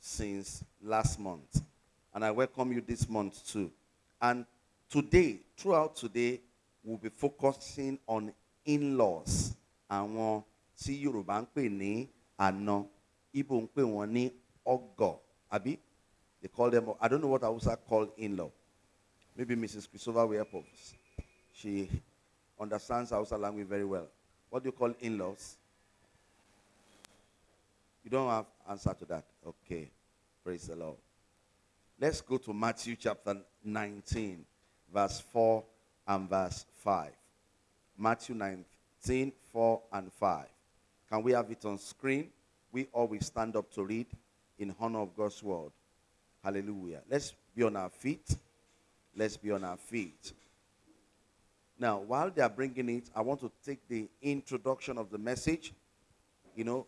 since last month. And I welcome you this month too. And today, throughout today, we'll be focusing on in-laws. Àwọn tí Yorùbá ń ní àna, Igbo ń ní ọgọ̀, àbí? They call them, I don't know what Hausa call in-law. Maybe Mrs. Christopher will help us. She understands Hausa language very well. What do you call in-laws? You don't have answer to that. Okay. Praise the Lord. Let's go to Matthew chapter 19, verse 4 and verse 5. Matthew 19, 4 and 5. Can we have it on screen? We always stand up to read in honor of God's word. Hallelujah. Let's be on our feet. Let's be on our feet. Now, while they are bringing it, I want to take the introduction of the message. You know,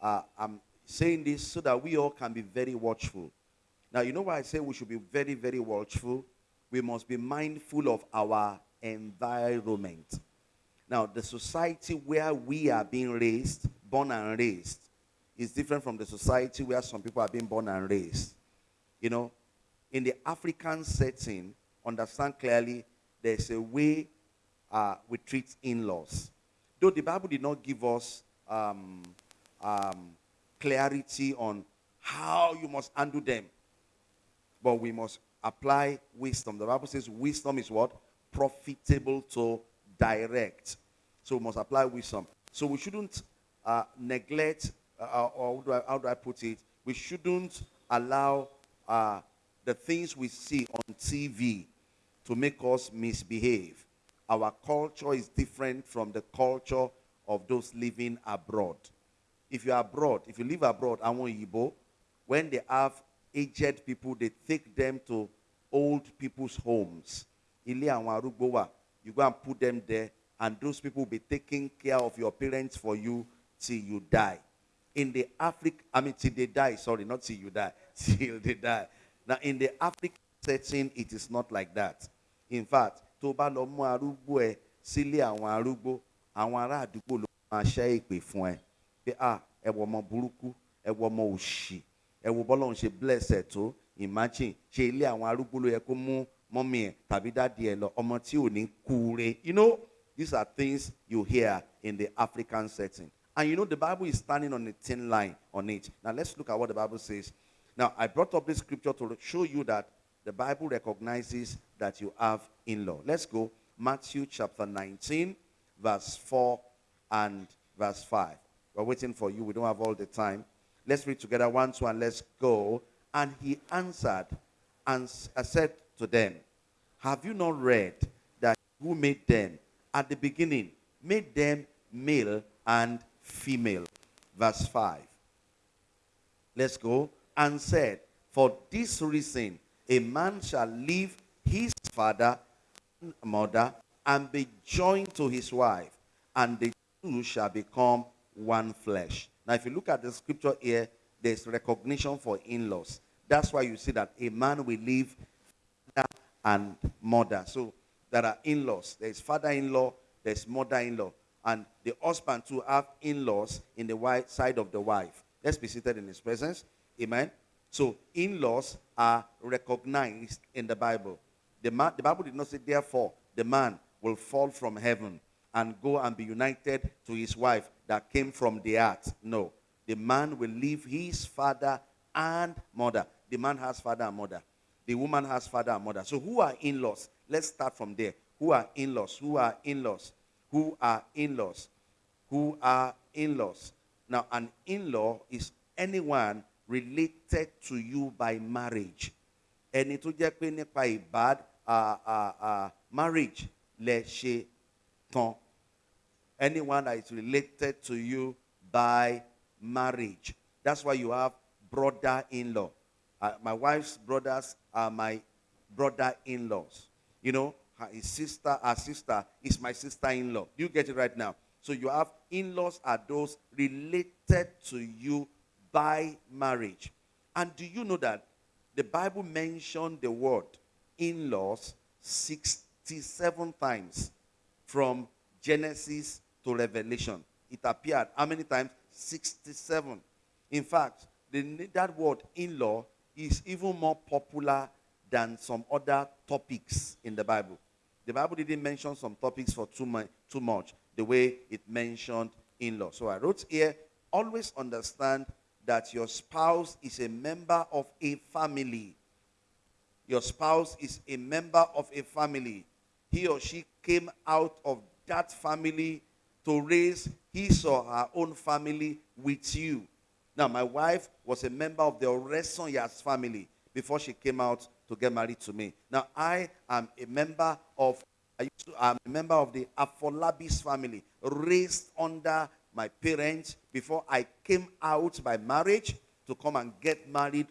uh, I'm saying this so that we all can be very watchful. Now, you know why I say we should be very, very watchful? We must be mindful of our environment. Now, the society where we are being raised, born and raised, is different from the society where some people are being born and raised. You know, in the African setting, understand clearly, there's a way uh, we treat in-laws. Though the Bible did not give us um, um, clarity on how you must undo them, but we must apply wisdom. The Bible says wisdom is what? Profitable to direct. So we must apply wisdom. So we shouldn't uh, neglect, uh, or how do, I, how do I put it? We shouldn't allow uh, the things we see on TV to make us misbehave. Our culture is different from the culture of those living abroad. If you're abroad, if you live abroad, àwọn Igbo, when they have aged people, they take them to old people's homes. You go and put them there, and those people will be taking care of your parents for you till you die. In the Africa, I mean till they die, sorry, not till you die, till they die. Now in the African setting, it is not like that. In fact, tó bá lọ mú arúgbó ẹ sílé àwọn arúgbó, àwọn ará àdúgbò ló ṣẹ́ ìpè fún ẹ. Pé ah, ẹ wọ ọmọ burúkú, ẹ wọ ọmọ òṣì, ẹ ṣe bless ẹ tó, imagine, ṣe mú tàbí lọ, ní kúure. You know, these are things you hear in the African setting. And you know, the Bible is standing on a thin line on it. Now, let's look at what the Bible says. Now, I brought up this scripture to show you that the Bible recognizes that you have in law. Let's go. Matthew chapter 19, verse 4 and verse 5. We're waiting for you. We don't have all the time. Let's read together. One, two, and let's go. And he answered and uh, said to them, Have you not read that who made them at the beginning, made them male and female? Verse 5. Let's go. And said, For this reason, a man shall leave his father and mother and be joined to his wife, and the two shall become one flesh. Now, if you look at the scripture here, there's recognition for in laws. That's why you see that a man will leave father and mother. So there are in laws. There's father in law, there's mother in law. And the husband to have in laws in the white side of the wife. Let's be seated in his presence. Amen. So in-laws are recognized in the Bible. The, man, the Bible did not say, therefore, the man will fall from heaven and go and be united to his wife that came from the earth. No. The man will leave his father and mother. The man has father and mother. The woman has father and mother. So who are in-laws? Let's start from there. Who are in-laws? Who are in-laws? Who are in-laws? Who are in-laws? Now, an in-law is anyone related to you by marriage. Ẹni tó jẹ́ pé nípa ìbád uh, uh, uh, marriage lẹ ṣe. Anyone that is related to you by marriage. That's why you have brother-in-law. Uh, my wife's brothers are my brother-in-laws. You know, her sister, her sister is my sister-in-law. You get it right now. So you have in-laws are those related to you by marriage. And do you know that the Bible mentioned the word in-laws 67 times from Genesis to Revelation? It appeared how many times? 67. In fact, the, that word in-law is even more popular than some other topics in the Bible. The Bible didn't mention some topics for too, much, too much the way it mentioned in-law. So I wrote here, always understand that your spouse is a member of a family. Your spouse is a member of a family. He or she came out of that family to raise his or her own family with you. Now, my wife was a member of the Oresonyas family before she came out to get married to me. Now, I am a member of I I'm a member of the Afolabis family, raised under my parents before I came out by marriage to come and get married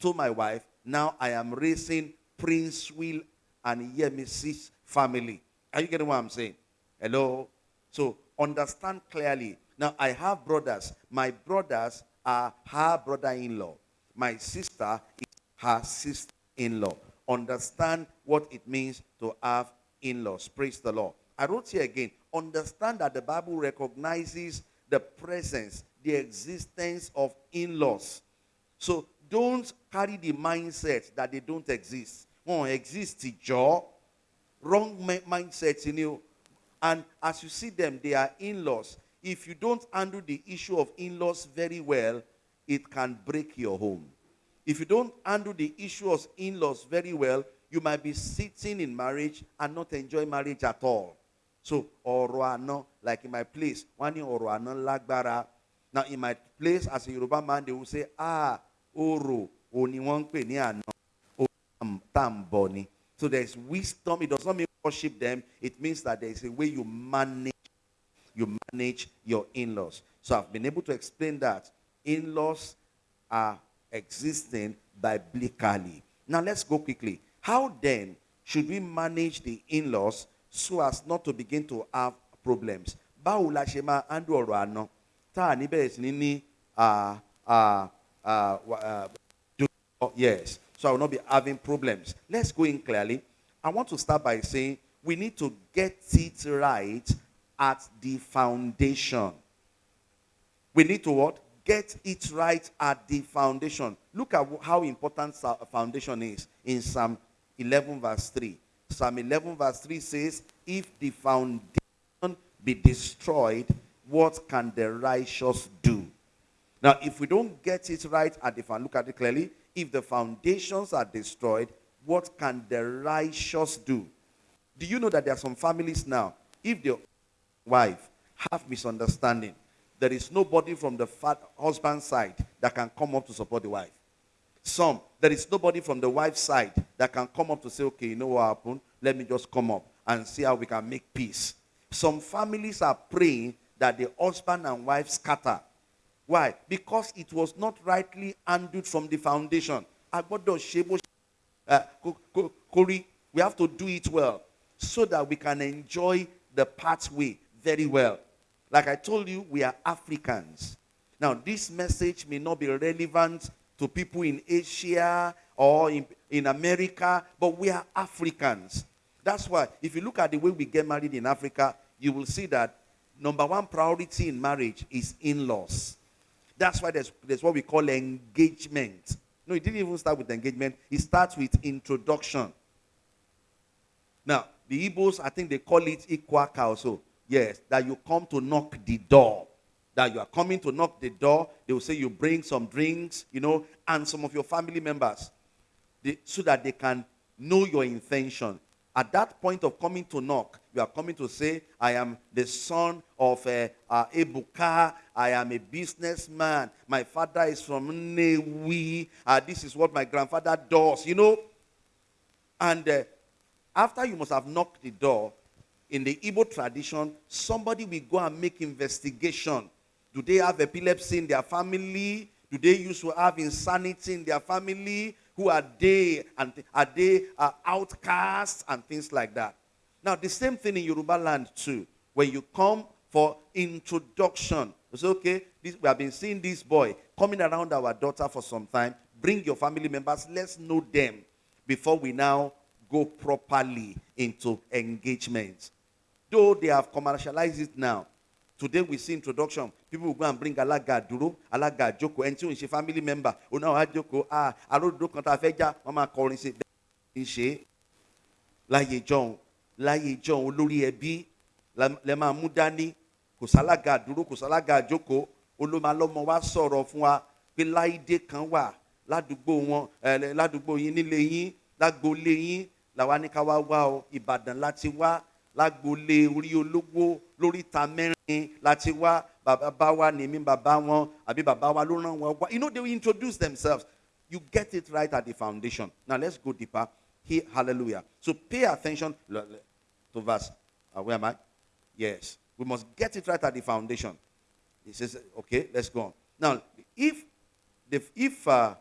to my wife. Now I am raising Prince Will and Yemisi's family. Are you getting what I'm saying? Hello? So understand clearly. Now I have brothers. My brothers are her brother-in-law. My sister is her sister-in-law. Understand what it means to have in-laws. Praise the Lord. I wrote here again. Understand that the Bible recognizes the presence, the existence of in-laws. So don't carry the mindset that they don't exist. Won't exist, jaw. Wrong mindset in you. And as you see them, they are in-laws. If you don't handle the issue of in-laws very well, it can break your home. If you don't handle the issue of in-laws very well, you might be sitting in marriage and not enjoy marriage at all. So, ọ̀rọ̀ like in my place, wọ́n ní ọ̀rọ̀ Now, in my place, as a Yoruba man, they will say, ah, oro, oni wọ́n ń pè ní àná, So there's wisdom. It does not mean worship them. It means that there is a way you manage, you manage your in-laws. So I've been able to explain that in-laws are existing biblically. Now let's go quickly. How then should we manage the in-laws so as not to begin to have problems? Báwo la ṣe máa tá a ní bẹ̀rẹ̀ sí ní yes so I will not be having problems. Let's go in clearly. I want to start by saying we need to get it right at the foundation. We need to what? Get it right at the foundation. Look at how important foundation is in Psalm 11 verse 3. Psalm 11 verse 3 says, If the foundation be destroyed, what can the righteous do? Now, if we don't get it right at the foundation, look at it clearly. If the foundations are destroyed, what can the righteous do? Do you know that there are some families now, if the wife have misunderstanding, there is nobody from the husband side that can come up to support the wife. Some, there is nobody from the wife's side that can come up to say, okay, you know what happened? Let me just come up and see how we can make peace. Some families are praying that the husband and wife scatter. Why? Because it was not rightly handled from the foundation. Uh, we have to do it well so that we can enjoy the pathway very well. Like I told you, we are Africans. Now, this message may not be relevant to people in Asia or in, in America, but we are Africans. That's why, if you look at the way we get married in Africa, you will see that number one priority in marriage is in laws. That's why there's, there's what we call engagement. No, it didn't even start with engagement, it starts with introduction. Now, the Igbos, I think they call it Ikwaka also. Yes, that you come to knock the door that you are coming to knock the door. They will say you bring some drinks, you know, and some of your family members, they, so that they can know your intention. At that point of coming to knock, you are coming to say, I am the son of uh, uh, Ebuka. I am a businessman. My father is from Nnewi. Uh, this is what my grandfather does, you know. And uh, after you must have knocked the door, in the Igbo tradition, somebody will go and make investigation do they have epilepsy in their family? Do they used to have insanity in their family? Who are they? And are they uh, outcasts and things like that? Now, the same thing in Yoruba land too. When you come for introduction, it's okay. This, we have been seeing this boy coming around our daughter for some time. Bring your family members. Let's know them before we now go properly into engagement. Though they have commercialized it now, Today we see introduction. People will go and bring alága dúró, alága àjókòó, ẹni tí ò ń ṣe family member. Òun náà wá jókòó, ah, aródòdó kan tá a fẹ́ já, wọ́n máa kọrin i. Bẹ́ẹ̀ ni ṣe. Láyé jọ̀hún, láyé jọ̀hún olórí ẹbí lẹ máa mú dání. Kò sálága dúró, kò sálága àjókòó. Olómalọ́mọ wa sọ̀rọ̀ fún wa pé láìdé kan wà ládùúgbò wọn, ládùúgbò yín nílé yín, lágboolé yín làwa ní ká wá wá o ìbàdàn láti wá lágboolé orí olówó lóríta mẹ́rin láti wá. Bàbá bá wa ní mi bàbá wọn àbí bàbá wa ló ràn wọn wá. You know they will introduce themselves. You get it right at the foundation. Now let's go deeper. Here hallelujah. So pay attention. To verse. Uh, where am I? Yes. We must get it right at the foundation. He says okay let's go on. Now if the, if uh,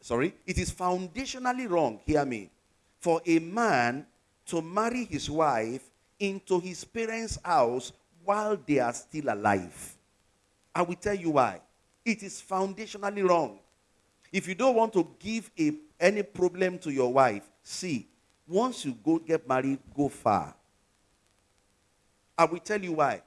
sorry it is foundationally wrong hear me for a man to marry his wife into his parents' house while they are still alive. I will tell you why. It is foundationally wrong. If you don't want to give a, any problem to your wife, see, once you go get married, go far. I will tell you why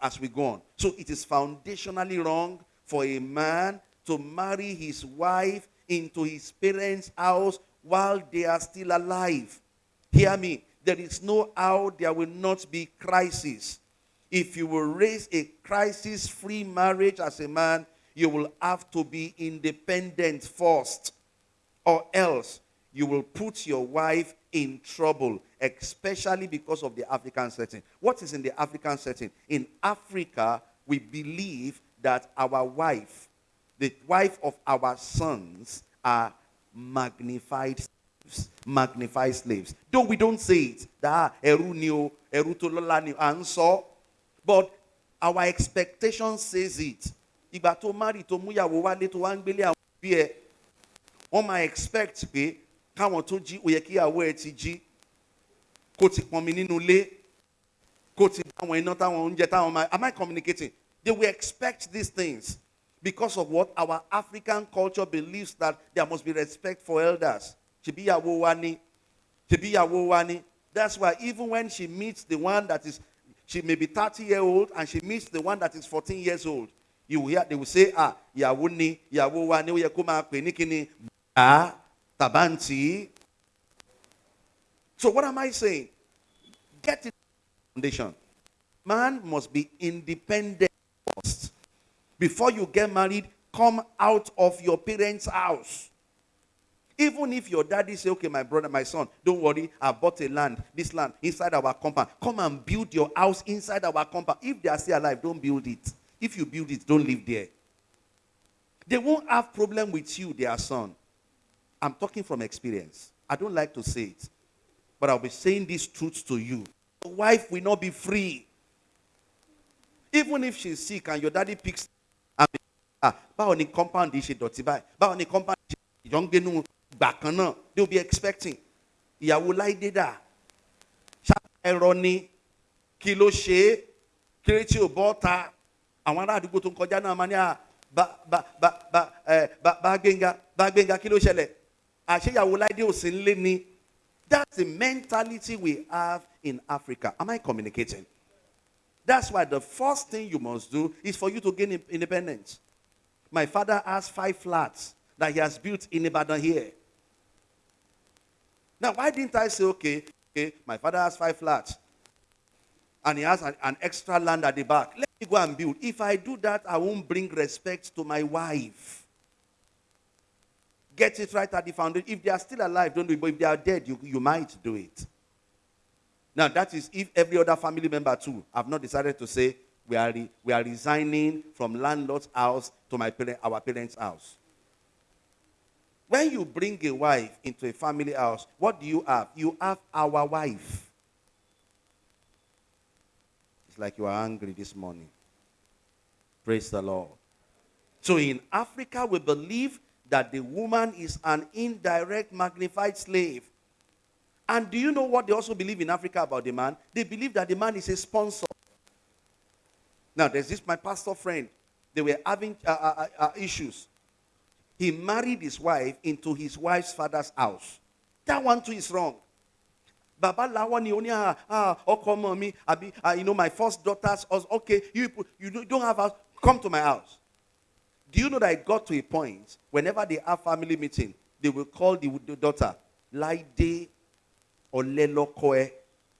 as we go on. So it is foundationally wrong for a man to marry his wife into his parents' house while they are still alive. Hear me. There is no how there will not be crisis. If you will raise a crisis free marriage as a man, you will have to be independent first or else you will put your wife in trouble, especially because of the African setting. What is in the African setting? In Africa, we believe that our wife, the wife of our sons, are magnified slaves. Magnified slaves. Though we don't say it, that eru. But our expectation says it. Ìgbà tó marry tó múyàwó wálé tó wá ń àwọn ẹ̀ wọ́n expect pé káwọn tó jí ó yẹ kí ìyàwó ẹ ti jí kó ti pọnmi nínú ilé kó ti iná am I communicating they will expect these things because of what our African culture believes that there must be respect for elders ṣebí ìyàwó wa ni. Ṣebí ìyàwó wa ni. That's why even when she meets the one that is she may be thirty year old and she meets the one that is fourteen years old you will hear they will say ah ìyàwó ni ìyàwó wa ni. Ó yẹ kó máa pè ní kíni? Tàbáǹtì. So what am I saying? Get it foundation. Man must be independent first. Before you get married come out of your parents house even if your daddy say okay my brother my son don't worry i bought a land this land inside our compound. Come and build your house inside our compound. If they are still alive don't build it. If you build it don't live there. They won't have problem with you their son. I'm talking from experience. I don't like to say it but i'll be saying these truths to you. Your wife will not be free. Even if she's sick and your daddy picks be- ah báwo ni compound ṣe dọ̀tí báyìí? Báwo ni compound ṣe gbà kan náà they will be expecting. Ìyàwó láìdé dà. Ẹ̀rọ ni. Kí ló ṣe é? Kéré tí ò bọ́ ta. Àwọn ará àdúgbò tó ń kọjá bá bá bá bá ẹ bá bá gbẹ̀ngà bá gbẹ̀ngà kí ló ṣẹlẹ̀? Àṣeyàwó láìdé ò sí that's the mentality we have in Africa. Am I communicating? That's why the first thing you must do is for you to gain in- independence. My father has five flats that he has built in Ibadan here. Now, why didn't I say, okay, okay, my father has five flats and he has an, an extra land at the back. Let me go and build. If I do that, I won't bring respect to my wife. Get it right at the foundation. If they are still alive, don't do it. But if they are dead, you, you might do it. Now, that is if every other family member too have not decided to say, we are, re- we are resigning from landlord's house to my parent, our parents' house. When you bring a wife into a family house, what do you have? You have our wife. It's like you are angry this morning. Praise the Lord. So in Africa, we believe that the woman is an indirect magnified slave. And do you know what they also believe in Africa about the man? They believe that the man is a sponsor. Now, there's this my pastor friend. They were having uh, uh, uh, issues. He married his wife into his wife's father's house. That one too is wrong. bàbá làwọn ni ní ah ah ọkọ ọmọ mi àbí ah you know my first daughter's house okay you you don't- have house come to my house. Do you know that it got to a point whenever they have family meeting, they will call the, the daughter, ọ̀lẹ́lọ́kọ ẹ.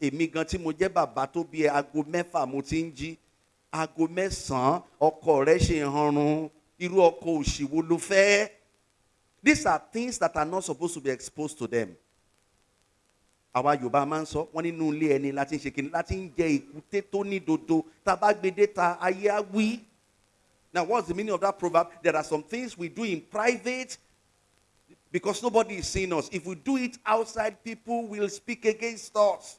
Èmi gan tí mo jẹ́ bàbá tó bí ẹ, aago mẹ́fà mo ti ń jí. Mẹ́sàn-án ọkọ rẹ ṣe hanrun. These are things that are not supposed to be exposed to them. Àwa Yorùbá máa sọ, ẹni láti ń ṣe kìnnì láti dodo. Tá a bá. Now, what's the meaning of that proverb? There are some things we do in private because nobody is seeing us. If we do it outside, people will speak against us.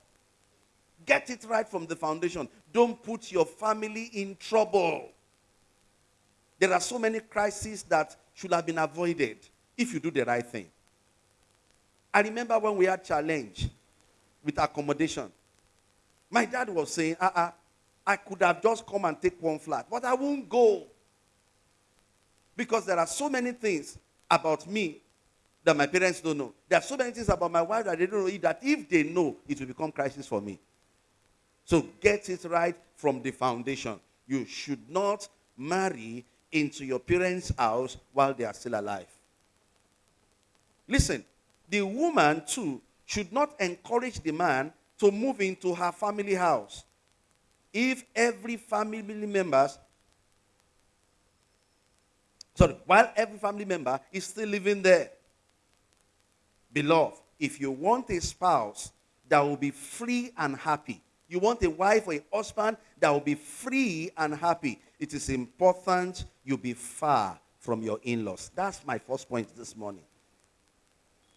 Get it right from the foundation. Don't put your family in trouble. There are so many crises that should have been avoided if you do the right thing. I remember when we had challenge with accommodation. My dad was saying, uh-uh, I could have just come and take one flat, but I won't go. Because there are so many things about me that my parents don't know. There are so many things about my wife that they don't know that if they know, it will become crisis for me. So get it right from the foundation. You should not marry into your parents' house while they are still alive. Listen, the woman too should not encourage the man to move into her family house. If every family members sorry, while every family member is still living there. Beloved, if you want a spouse that will be free and happy, you want a wife or a husband that will be free and happy, it is important you be far from your in laws. That's my first point this morning.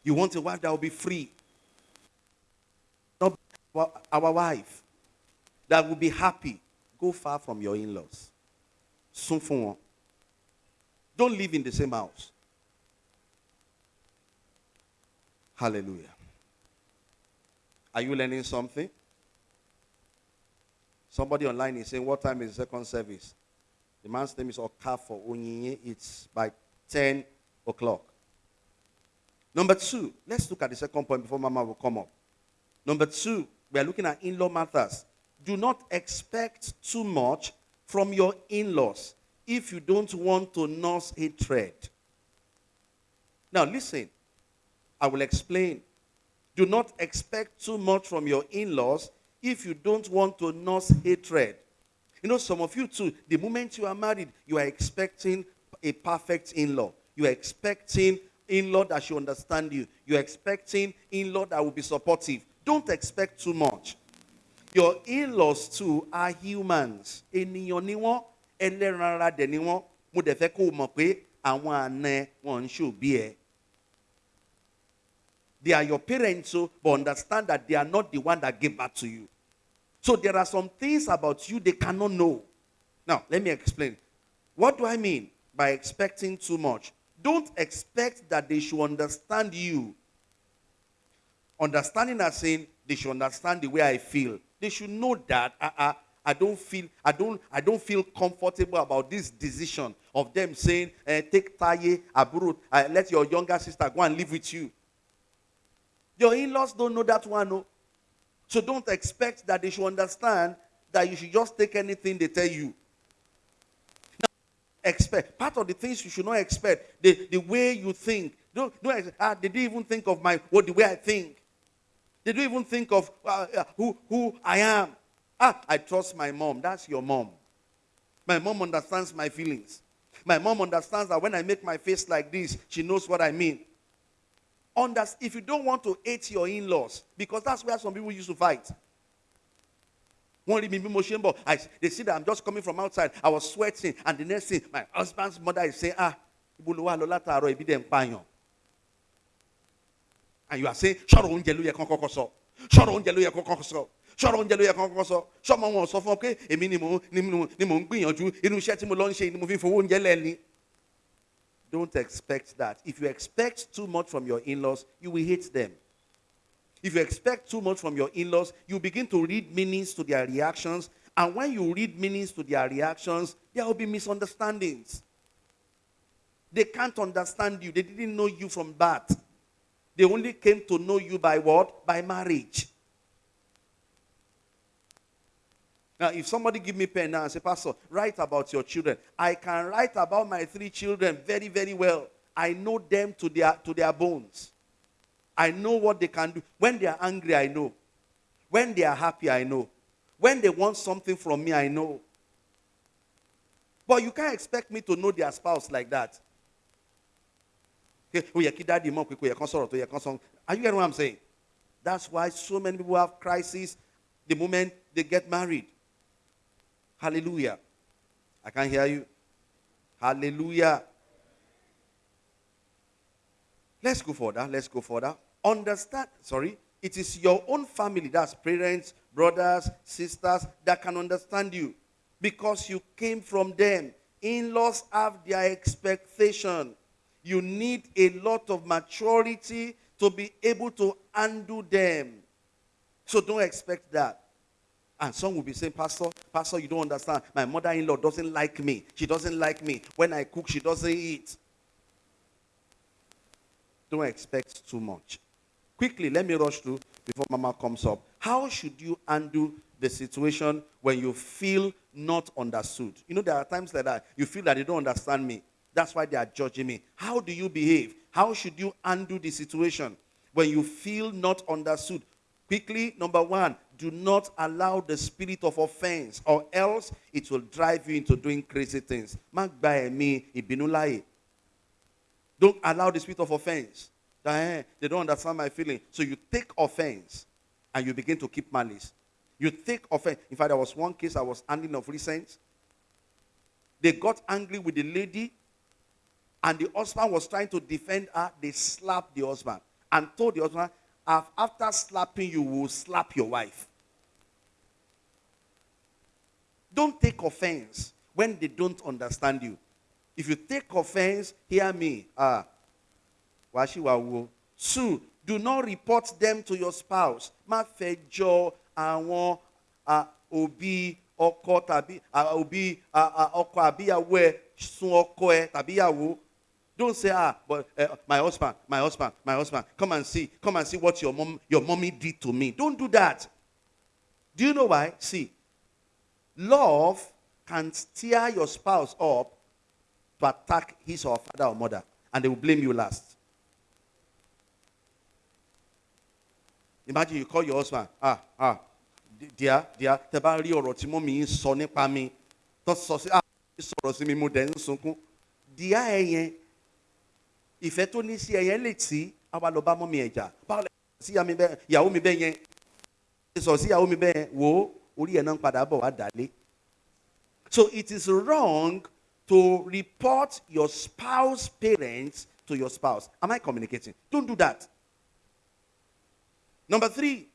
You want a wife that will be free. Not our- wife that will be happy. Go far from your in laws. Don't live in the same house. Hallelujah. Are you learning something? Somebody online is saying, What time is the second service? The man's name is Okafor Onyinye. It's by 10 o'clock. Number two, let's look at the second point before Mama will come up. Number two, we are looking at in law matters. Do not expect too much from your in laws if you don't want to nurse hatred. Now, listen, I will explain. Do not expect too much from your in laws if you don't want to nurse hatred. You know, some of you too, the moment you are married, you are expecting a perfect in law. You are expecting in law that should understand you. You are expecting in law that will be supportive. Don't expect too much. Your in-laws too are humans. Ènìyàn ni wọ́n, ẹlẹ́ran ara. They are your parents, so, but understand that they are not the one that gave birth to you. So there are some things about you they cannot know. Now, let me explain. What do I mean by expecting too much? Don't expect that they should understand you. Understanding as saying they should understand the way I feel. They should know that uh, uh, I don't feel I don't I don't feel comfortable about this decision of them saying eh, take Taye Aburu, uh, let your younger sister go and live with you. Your in-laws don't know that one. No. So don't expect that they should understand that you should just take anything they tell you. Now, expect part of the things you should not expect the, the way you think. Don't, don't ah, they didn't even think of my what the way I think. They don't even think of uh, who who I am. Ah, I trust my mom. That's your mom. My mom understands my feelings. My mom understands that when I make my face like this, she knows what I mean. Unders- if you don't want to hate your in-laws, because that's where some people used to fight. Wọ́n rí mi. I- They see that I'm just coming from outside. I was sweating. And the next thing, my husband's mother is saying, ah, ibo ló wà lọ. And you are saying, ṣọ́rọ̀ oúnjẹ ló yẹ kán kọ́kọ́ sọ. ṣọ́rọ̀ oúnjẹ ló yẹ kán kọ́kọ́ sọ. ṣọ́rọ̀ oúnjẹ ló yẹ kán ni mò ń gbìyànjú inú iṣẹ́ tí mo lọ. Don't expect that. If you expect too much from your in-laws, you will hate them. If you expect too much from your in laws, you begin to read meanings to their reactions. And when you read meanings to their reactions, there will be misunderstandings. They can't understand you. They didn't know you from birth. They only came to know you by what? By marriage. Now, if somebody give me pen now and say, Pastor, write about your children, I can write about my three children very, very well. I know them to their to their bones. I know what they can do. When they are angry, I know. When they are happy, I know. When they want something from me, I know. But you can't expect me to know their spouse like that. Oh, sọ. Are you getting what I'm saying? That's why so many people have crises the moment they get married. Hallelujah. I can't hear you. Hallelujah. Let's go further. Let's go further. Understand, sorry, it is your own family, that's parents, brothers, sisters, that can understand you because you came from them. In laws have their expectation. You need a lot of maturity to be able to undo them. So don't expect that. And some will be saying, Pastor, Pastor, you don't understand. My mother in law doesn't like me. She doesn't like me. When I cook, she doesn't eat. Don't expect too much. Quickly, let me rush through before Mama comes up. How should you undo the situation when you feel not understood? You know, there are times like that. You feel that they don't understand me. That's why they are judging me. How do you behave? How should you undo the situation when you feel not understood? Quickly, number one, do not allow the spirit of offense, or else it will drive you into doing crazy things. Don't allow the spirit of offense. Eh, they don't understand my feeling. So you take offense and you begin to keep malice. You take offense. In fact, there was one case I was handling of recent. They got angry with the lady, and the husband was trying to defend her. They slapped the husband and told the husband, "Af- After slapping you, will slap your wife. Don't take offense when they don't understand you. If you take offense, hear me. Ah, washi wawo. Two, do not report them to your spouse. Má fẹjọ́ àwọn òbí ọkọ tàbí òbí ọkọ àbíyàwó ẹ sun ọkọ ẹ tàbí ìyàwó. Don't say, ah, but uh, my husband, my husband, my husband, come and see, come and see what your mom, your mommy did to me. Don't do that. Do you know why? See, love can steer your spouse up to attack his or her father or mother, and they will blame you last. Imagine you call your husband, ah, ah, dear, dear, tẹ bá rí ọ̀rọ̀ tí mọ́mí sọ ah, sọ̀rọ̀ sí mi, mo dẹ̀ ń ìfẹ́ tó ní sí lè tí, lọ bá mọ́mí ẹ̀ jà. Báwo lẹ sí ìyàwó mi bẹ́ẹ̀ yẹn? Sọ sí ìyàwó mi bẹ́ẹ̀? Wò orí ẹ̀ náà ń padà bọ̀ wá dálé. So it is wrong to report your spouse parents to your spouse. Am I communicating? Don't do that. Number three,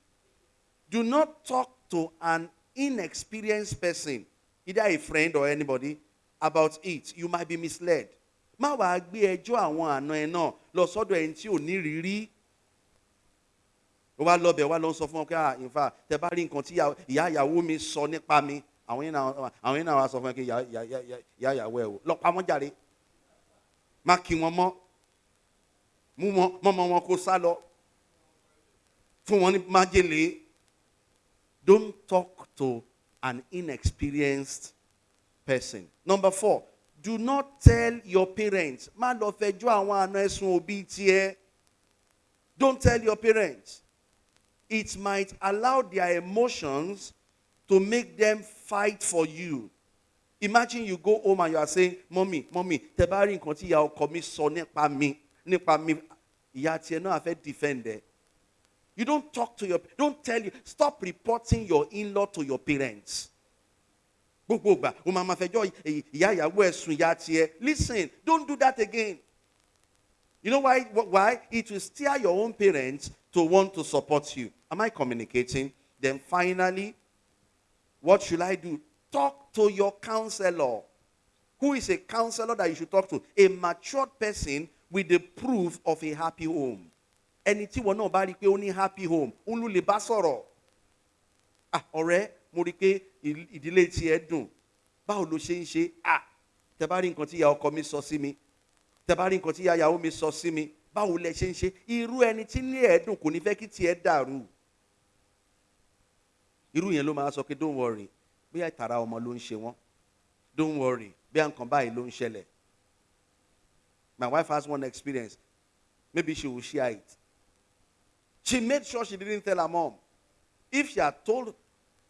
do not talk to an inexperienced person, either a friend or anybody, about it. You might be misled. Má wàá gbé ẹjọ́ àwọn àna ẹ náà lọ sọ́dọ̀ ẹni tí ò ní rírí. Ó wá lọ bẹ̀ wá lọ sọ fún ọ pé ah in fact tẹ bá rí nǹkan tí ìyá- ìyàwó mi sọ nípa mi àwọn yẹn náà àwọn yẹn náà wá sọ fún ẹ pé ìyá ìyàwó ẹ o lọ pa wọ́n jàre má kí wọn mọ́ mú wọn mọ́mọ́ wọn kó sá lọ fún wọn ní májèlé don't talk to an inexperienced person. Number four, do not tell your parents. Má lọ fẹjọ́ àwọn àna ẹ̀sùn òbí tiẹ̀. Don't tell your parents. It might allow their emotions to make them fight for you. Imagine you go home and you are saying, Mommy, Mommy, tẹ bá rí nǹkan tí ìyá ọkọ mi sọ nípa mi, nípa mi, ìyá tiẹ̀ náà fẹ́ defend ẹ. You don't talk to your, don't tell you, stop reporting your in-law to your parents. Listen, don't do that again. You know why? Why? It will steer your own parents to want to support you. Am I communicating? Then finally, what should I do? Talk to your counselor. Who is a counselor that you should talk to? A matured person with the proof of a happy home. Ẹni tí wọn náà bá rí happy home, ló lè bá sọ̀rọ̀. Ah, ọ̀rẹ́, ìdílé tiẹ̀ dùn. Báwo ló ṣe ń ṣe? Ah, tẹ bá rí nǹkan tí ìyá ọkọ mi sọ sí mi. Tẹ bá rí nǹkan tí ìyá ìyàwó mi sọ sí mi. Báwo lẹ ṣe ń ṣe? Irú ẹni tí ní ẹ̀ẹ́dùn kò ní fẹ́ kí tiẹ̀ dàrú. Irú yẹn ló máa sọ pé don't worry. bí ìtara ọmọ ló ń ṣe wọ́n don't worry bí nǹkan báyìí ló ń ṣẹlẹ̀ my wife has one experience maybe she will share it she made sure she didn't tell her mom if she had told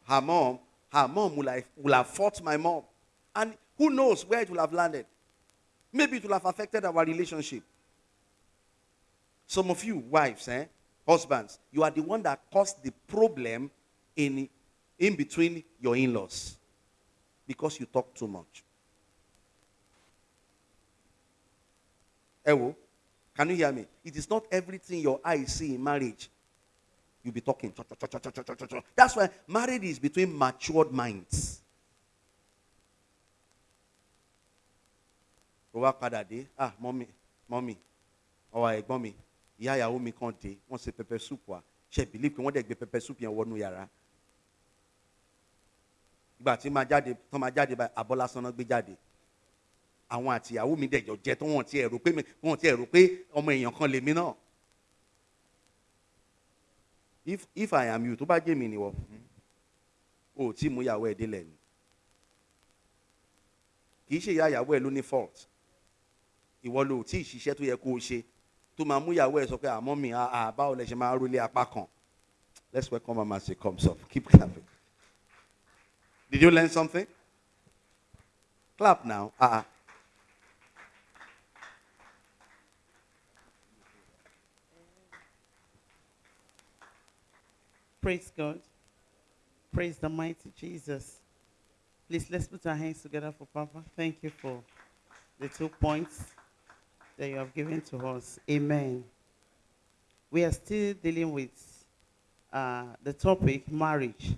her mom her mom will have, will have fought my mom and who knows where it will have landed maybe it will have affected our relationship some of you wives eh husbands you are the one that caused the problem in in between your in-laws because you talk too much Ewo, can you hear me? It is not everything your eyes see in marriage. You'll be talking. That's why marriage is between matured minds. Ó wá padà ah, mọ́mí, mọ́mí, ọ̀wà ẹ̀gbọ́n mi, ìyá ìyàwó mi kan dé, wọ́n ṣe pẹpẹ súpù wa. Ṣé believe pé wọ́n dẹ̀ gbé pẹpẹ súpù yẹn wọnú yàrá? Ìgbà tí máa jáde, tán máa jáde báyìí, àbọ̀ lásán náà gbé jáde àwọn àti ìyàwó mi dẹ̀jọ jẹ tó wọ́n ti ẹ̀rù pé wọ́n ti ẹ̀rù pé ọmọ èèyàn kan lèmi náà. If if I am you tó bá jẹ́ mi nìwọ o tí mú ìyàwó ẹ̀ délẹ̀ ni. Kì í ṣe ìyá ìyàwó ẹ̀ ló ní fault. Ìwọ ló tí ì ṣiṣẹ́ tó yẹ kó o ṣe tó máa mú ìyàwó ẹ̀ sọ pé àmọ́ mi àà báwo lẹ ṣe máa rólé apá kan? Let's welcome mama as she comes up. Keep clapping. Did you learn something? Clap now. Ah. Uh-uh. Praise God. Praise the mighty Jesus. Please, let's put our hands together for Papa. Thank you for the two points that you have given to us. Amen. We are still dealing with uh, the topic marriage.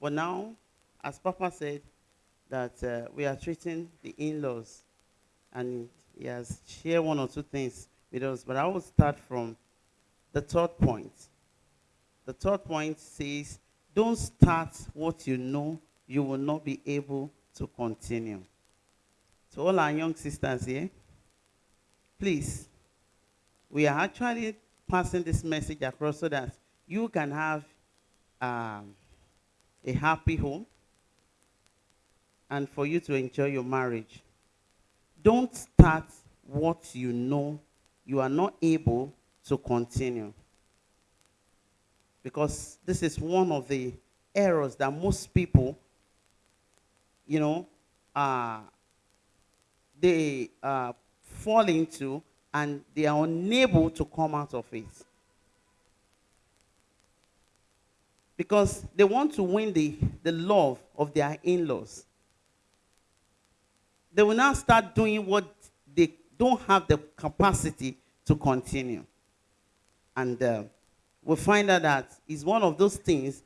But now, as Papa said, that uh, we are treating the in laws, and he has shared one or two things with us. But I will start from the third point. The third point says, don't start what you know you will not be able to continue. To all our young sisters here, please, we are actually passing this message across so that you can have um, a happy home and for you to enjoy your marriage. Don't start what you know you are not able to continue because this is one of the errors that most people, you know, uh, they uh, fall into and they are unable to come out of it. Because they want to win the, the love of their in laws. They will now start doing what they don't have the capacity to continue. And uh, we find out that it's one of those things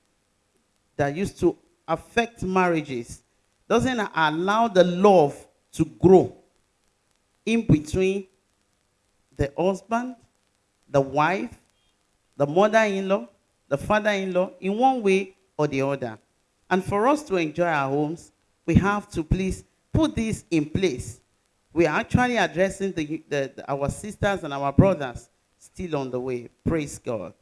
that used to affect marriages, doesn't allow the love to grow in between the husband, the wife, the mother-in-law, the father-in-law, in one way or the other. And for us to enjoy our homes, we have to please put this in place. We are actually addressing the, the, the- our sisters and our brothers still on the way. Praise God.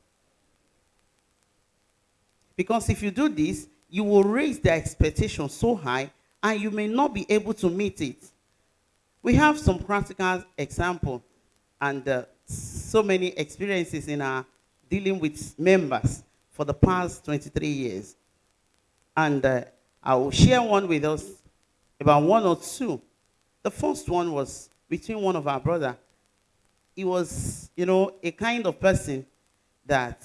Because if you do this, you will raise the expectation so high and you may not be able to meet it. We have some practical example and uh, so many experiences in our dealing with members for the past 23 years. And uh, I will share one with us about one or two. The first one was between one of our brother. He was, you know, a kind of person that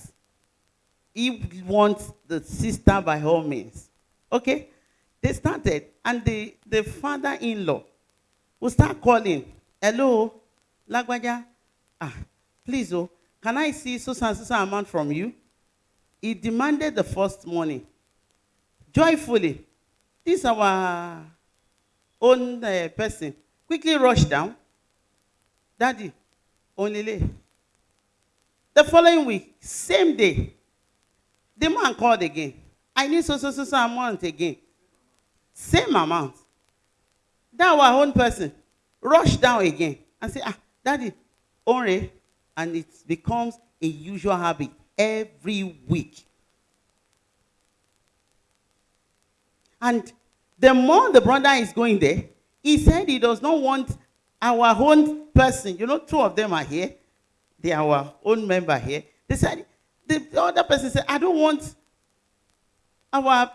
he wants the sister by all means. Okay? They started, and the, the father-in-law will start calling, hello, Lagwaja, ah, please, oh, can I see so and amount from you? He demanded the first money. Joyfully, this our own uh, person quickly rushed down. Daddy, only lay. The following week, same day, the man called again. I need so so so so amount again. Same amount. That our own person rush down again and say, ah, daddy, only, and it becomes a usual habit every week. And the more the brother is going there, he said he does not want our own person. You know, two of them are here. They are our own member here. They said, the other person said, I don't want our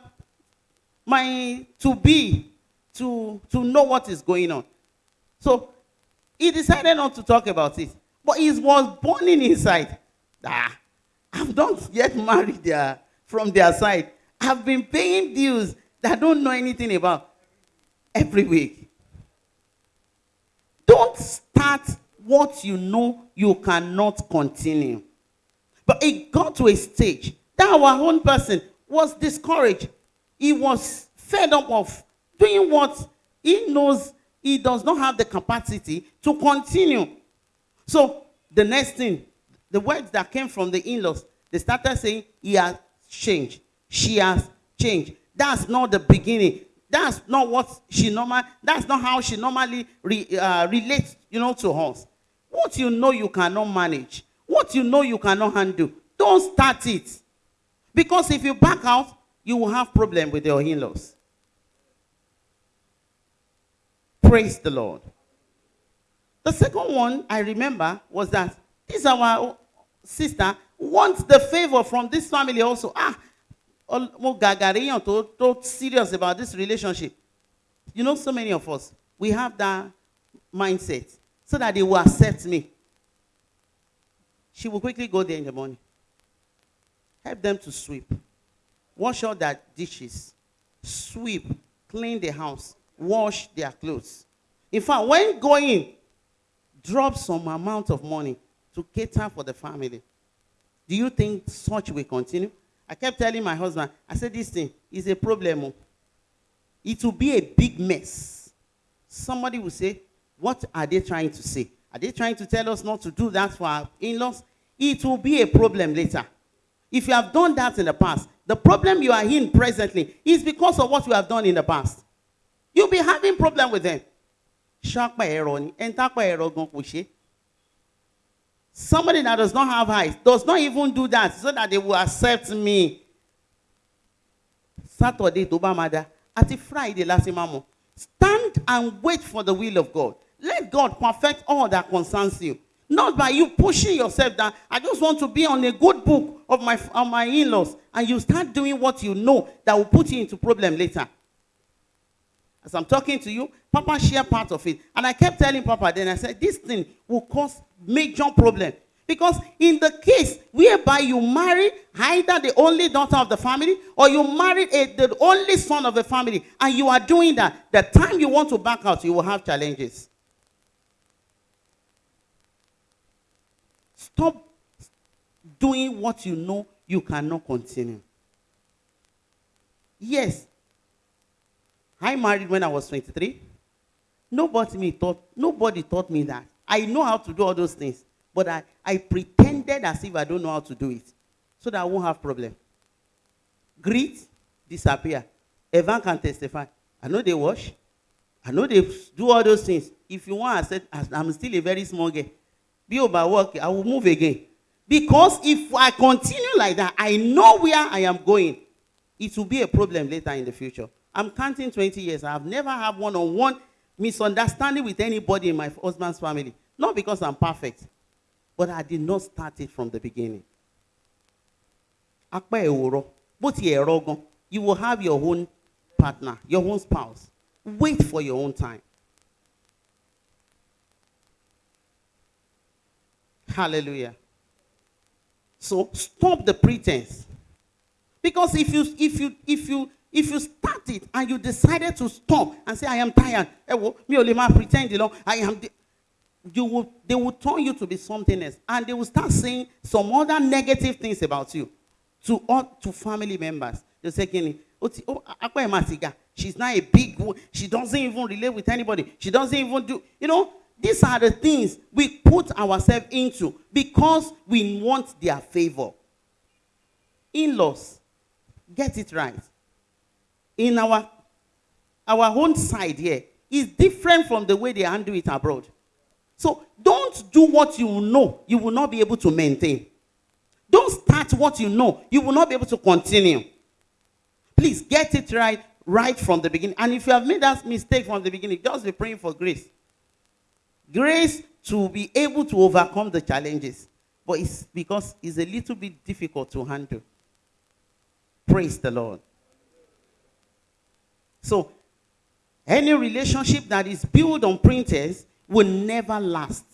my to be to to know what is going on. So he decided not to talk about it. But he was burning inside. Ah, I've not yet married their, from their side. I've been paying dues that I don't know anything about every week. Don't start what you know you cannot continue. But it got to a stage that our own person was discouraged. He was fed up of doing what he knows he does not have the capacity to continue. So the next thing, the words that came from the in-laws, they started saying, he has changed. She has changed. That's not the beginning. That's not what she normal. That's not how she normally re, uh, relates, you know, to us. What you know you cannot manage, what you know you cannot handle, don't start it. Because if you back out, you will have problem with your in-laws. Praise the Lord. The second one I remember was that this our sister wants the favor from this family also. Ah, mo gàgàríyàn tó tó serious about this relationship. You know, so many of us, we have that mindset so that they will accept me. She will quickly go there in the morning. Help them to sweep. Wash all their dishes. Sweep. Clean the house wash their clothes. In fact, when going, drop some amount of money to cater for the family. Do you think such will continue? I kept telling my husband, I said, this thing is a problem. Oh. It will be a big mess. Somebody will say, what are they trying to say? Are they trying to tell us not to do that for our in-laws? It will be a problem later. If you have done that in the past, the problem you are in presently is because of what you have done in the past. You'll be having problem with them. Somebody that does not have eyes does not even do that so that they will accept me. Saturday tó bá máa Friday máa Stand and wait for the will of God. Let God perfect all that concerns you. Not by you pushing yourself down. I just want to be on a good book of my, of my in-laws. And you start doing what you know that will put you into problem later. As I'm talking to you, Papa shared part of it. And I kept telling Papa, then I said, this thing will cause major problem. Because in the case whereby you marry either the only daughter of the family or you marry a, the only son of the family and you are doing that, the time you want to back out, you will have challenges. Stop doing what you know you cannot continue. Yes, I married when I was 23. Nobody me taught, nobody taught me that. I know how to do all those things, but I, I pretended as if I don't know how to do it so that I won't have problem. Greet, disappear. Evan can testify. I know they wash. I know they do all those things. If you want, I said, I'm still a very small girl. Be over work, I will move again. Because if I continue like that, I know where I am going. It will be a problem later in the future. I'm counting 20 years. I've never had one-on-one misunderstanding with anybody in my husband's family. Not because I'm perfect, but I did not start it from the beginning. You will have your own partner, your own spouse. Wait for your own time. Hallelujah. So stop the pretense. Because if you if you if you if you start it and you decided to stop and say, I am tired, me only pretend, you know, I am, you will, they will turn you to be something else. And they will start saying some other negative things about you to, all, to family members. They'll say, oh, she's not a big. She doesn't even relate with anybody. She doesn't even do, you know, these are the things we put ourselves into because we want their favor. In-laws, get it right in our, our own side here is different from the way they handle it abroad. So don't do what you know you will not be able to maintain. Don't start what you know you will not be able to continue. Please get it right. right from the beginning. And if you have made that mistake from the beginning, just be praying for grace. Grace to be able to overcome the challenges. But it's because it's a little bit difficult to handle. Praise the Lord. So, any relationship that is built on printers will never last.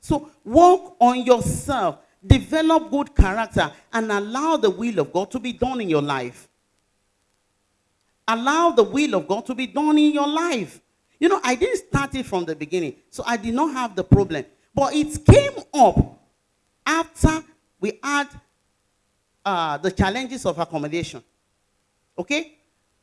So, work on yourself, develop good character, and allow the will of God to be done in your life. Allow the will of God to be done in your life. You know, I didn't start it from the beginning, so I did not have the problem. But it came up after we had uh, the challenges of accommodation. Okay?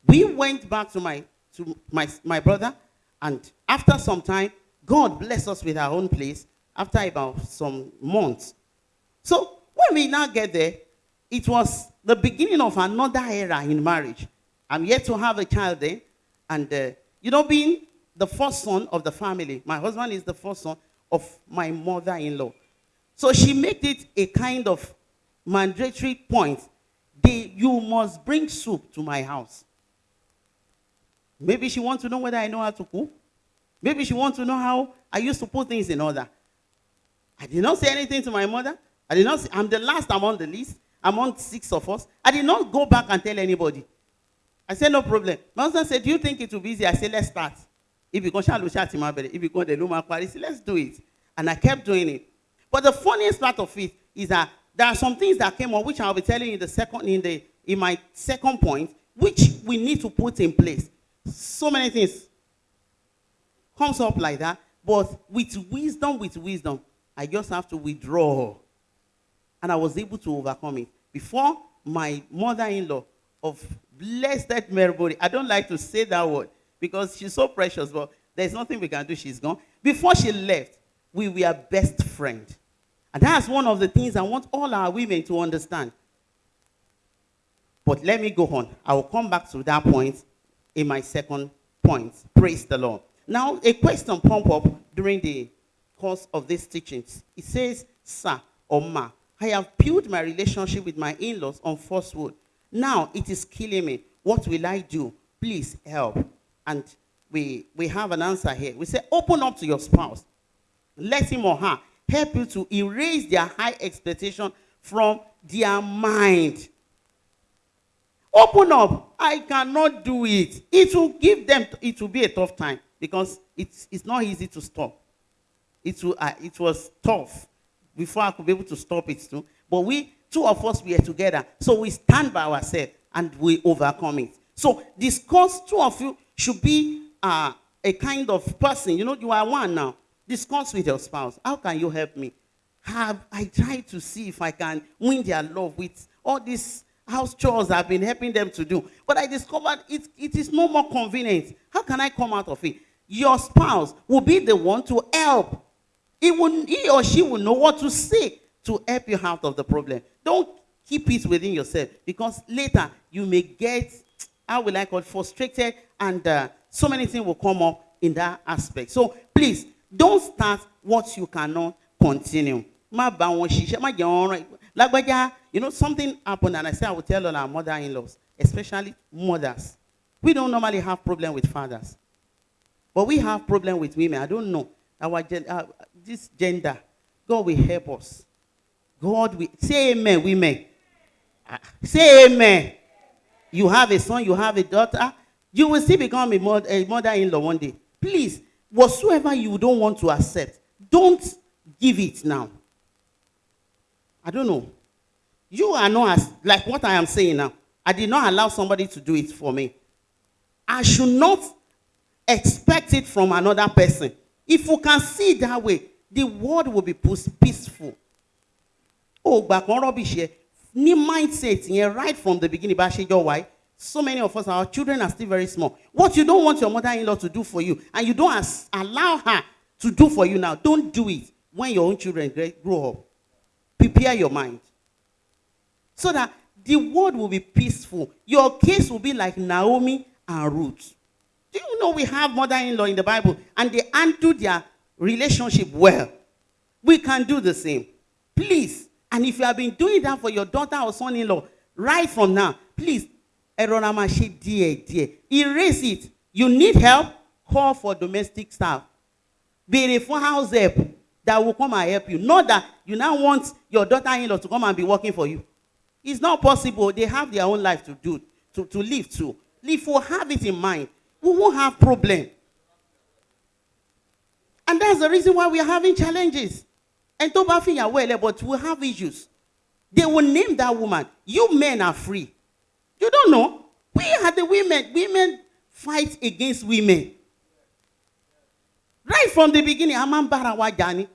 We went back to my to my, my brother, and after some time, God blessed us with our own place after about some months. So when we now get there, it was the beginning of another era in marriage. I'm yet to have a child then, and uh, you know, being the first son of the family, my husband is the first son of my mother-in-law. So she made it a kind of mandatory point. They, you must bring soup to my house. Maybe she wants to know whether I know how to cook. Maybe she wants to know how I used to put things in order. I did not say anything to my mother. I did not say, I'm the last among the list, among six of us. I did not go back and tell anybody. I said, no problem. My husband said, do you think it will be easy? I said, let's start. If you go, if you go, the Luma Paris, let's do it. And I kept doing it. But the funniest part of it is that there are some things that came up, which I'll be telling you in the second, in the, in my second point, which we need to put in place. So many things comes up like that, but with wisdom, with wisdom, I just have to withdraw. And I was able to overcome it. Before my mother-in-law of blessed Mary I don't like to say that word because she's so precious, but there's nothing we can do. She's gone. Before she left, we were best friends. And that's one of the things I want all our women to understand. But let me go on. I will come back to that point in my second point. Praise the Lord. Now, a question pop up during the course of these teachings. It says, Sir or Ma, I have built my relationship with my in-laws on falsehood. Now it is killing me. What will I do? Please help. And we, we have an answer here. We say, open up to your spouse. Let him or her help you to erase their high expectation from their mind. Open up. I cannot do it. It will give them, it will be a tough time because it's, it's not easy to stop. It, will, uh, it was tough before I could be able to stop it too. But we, two of us, we are together. So we stand by ourselves and we overcome it. So discuss, two of you should be uh, a kind of person. You know, you are one now. Discuss with your spouse. How can you help me? Have I tried to see if I can win their love with all these house chores I've been helping them to do. But I discovered it, it is no more convenient. How can I come out of it? Your spouse will be the one to help. He, will, he or she will know what to say to help you out of the problem. Don't keep it within yourself because later you may get, how will I call it, frustrated and uh, so many things will come up in that aspect. So please, don't start what you cannot continue. Lagbaja, you know, something happened, and I said I will tell all our mother-in-laws, especially mothers. We don't normally have problem with fathers. But we have problem with women. I don't know. Our uh, this gender. God will help us. God will say amen, women. Uh, say amen. You have a son, you have a daughter. You will still become a, mother, a mother-in-law one day. Please, whatsoever you don't want to accept, don't give it now. I don't know. You are not as, like what I am saying now. I did not allow somebody to do it for me. I should not expect it from another person. If you can see that way, the world will be peaceful. Oh, back on rubbish here. New mindset here right from the beginning. Why? So many of us, our children are still very small. What you don't want your mother-in-law to do for you, and you don't allow her to do for you now, don't do it when your own children grow up. Prepare your mind. So that the world will be peaceful. Your case will be like Naomi and Ruth. Do you know we have mother-in-law in the Bible and they handle their relationship well? We can do the same. Please. And if you have been doing that for your daughter or son-in-law, right from now, please ẹ rọra máa ṣe díẹ̀ díẹ̀. Erase it. You need help? Call for domestic staff. Béèrè fún house help that will come and help you. Not that you now want your daughter-in-law to come and be working for you. It's not possible. They have their own life to do to to live too if we have it in mind we won't have problem. And that's the reason why we are having challenges. And tó bá fìyàwó ẹ lẹ but we have issues. They will name that woman. You men are free you don't know. We are the women. Women fight against women. Right from the beginning a máa ń wa jà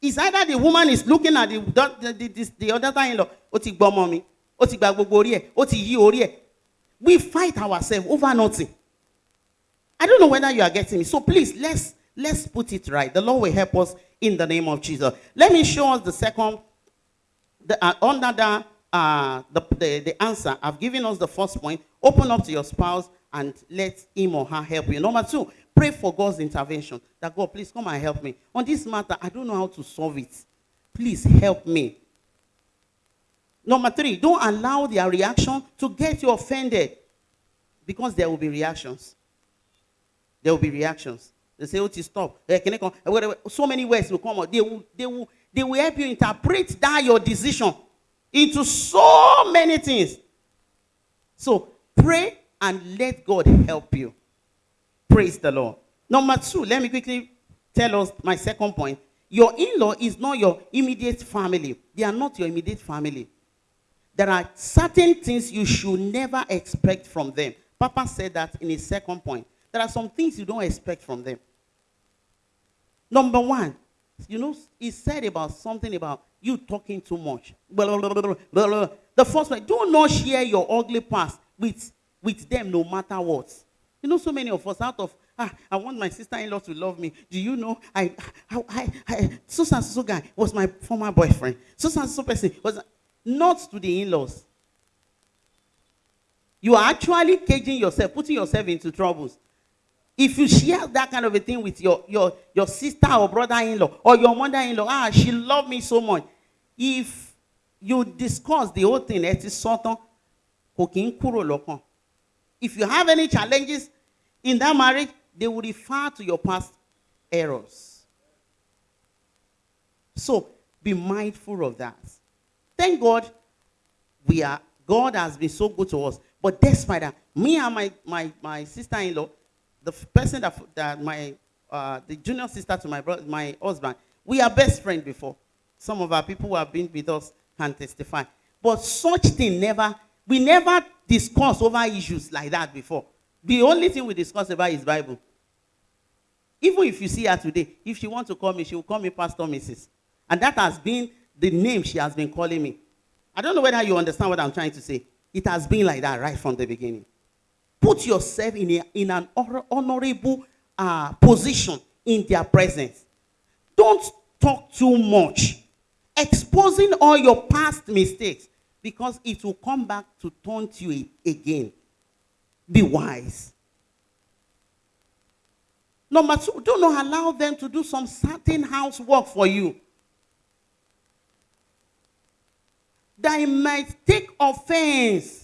it's either the woman is looking at the the the, the, the other in-law ó ti gbọ́ ọmọ mi ó we fight ourselves over nothing. I don't know whether you are getting me. So please let's let's put it right. The Lord will help us in the name of Jesus. Let me show us the second the, uh, uh, the, the, the answer, I've given us the first point. Open up to your spouse and let him or her help you. Number two, pray for God's intervention. That God, please come and help me. On this matter, I don't know how to solve it. Please help me. Number three, don't allow their reaction to get you offended because there will be reactions. There will be reactions. They say, oh, to stop. Eh, can I come? So many words will come out. They will, they will, they will help you interpret that your decision into so many things. So pray and let God help you. Praise the Lord. Number two, let me quickly tell us my second point. Your in law is not your immediate family, they are not your immediate family. There are certain things you should never expect from them. Papa said that in his second point. There are some things you don't expect from them. Number one, you know, he said about something about you talking too much. The first one, do not share your ugly past with, with them no matter what. You know, so many of us out of, ah, I want my sister-in-law to love me. Do you know, I, I, I, I and so guy was my former boyfriend. And so person was, not to the in-laws. You are actually caging yourself, putting yourself into troubles. If you share that kind of a thing with your, your, your sister or brother-in-law or your mother-in-law, ah, she loved me so much. If you discuss the whole thing, ń kúrò lọ́kàn. If you have any challenges in that marriage, they will refer to your past errors. So be mindful of that. Thank God we are God has been so good to us. But despite that, me and my, my, my sister-in-law, the person that, that my uh, the junior sister to my brother, my husband, we are best friends before. Some of our people who have been with us can testify. But such thing never, we never discuss over issues like that before. The only thing we discuss about is Bible. Even if you see her today, if she wants to call me, she will call me Pastor Mrs. And that has been the name she has been calling me. I don't know whether you understand what I'm trying to say. It has been like that right from the beginning. Put yourself in, a, in an honorable uh, position in their presence. Don't talk too much. Exposing all your past mistakes because it will come back to taunt you again. Be wise. Number two, do not allow them to do some certain housework for you. They might take offense.